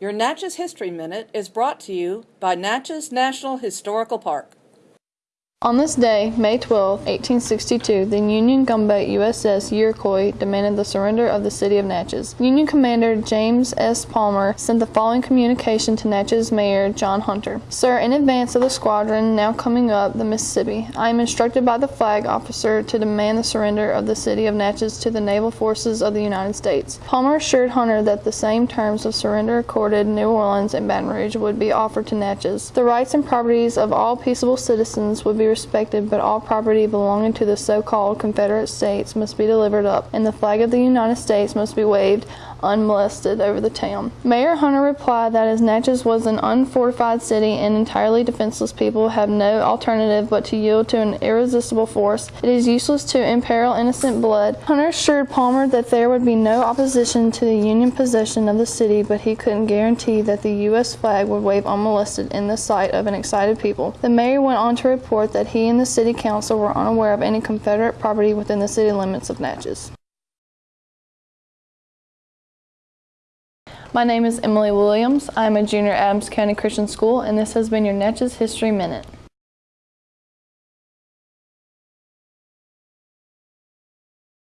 Your Natchez History Minute is brought to you by Natchez National Historical Park. On this day, May 12, 1862, the Union gunboat USS Iroquois demanded the surrender of the city of Natchez. Union Commander James S. Palmer sent the following communication to Natchez Mayor John Hunter. Sir, in advance of the squadron now coming up the Mississippi, I am instructed by the flag officer to demand the surrender of the city of Natchez to the naval forces of the United States. Palmer assured Hunter that the same terms of surrender accorded New Orleans and Baton Rouge would be offered to Natchez. The rights and properties of all peaceable citizens would be respected, but all property belonging to the so-called Confederate States must be delivered up, and the flag of the United States must be waved unmolested over the town. Mayor Hunter replied that as Natchez was an unfortified city and entirely defenseless people have no alternative but to yield to an irresistible force, it is useless to imperil innocent blood. Hunter assured Palmer that there would be no opposition to the Union possession of the city, but he couldn't guarantee that the U.S. flag would wave unmolested in the sight of an excited people. The mayor went on to report that he and the city council were unaware of any Confederate property within the city limits of Natchez. My name is Emily Williams. I'm a junior at Adams County Christian School, and this has been your Natchez History Minute.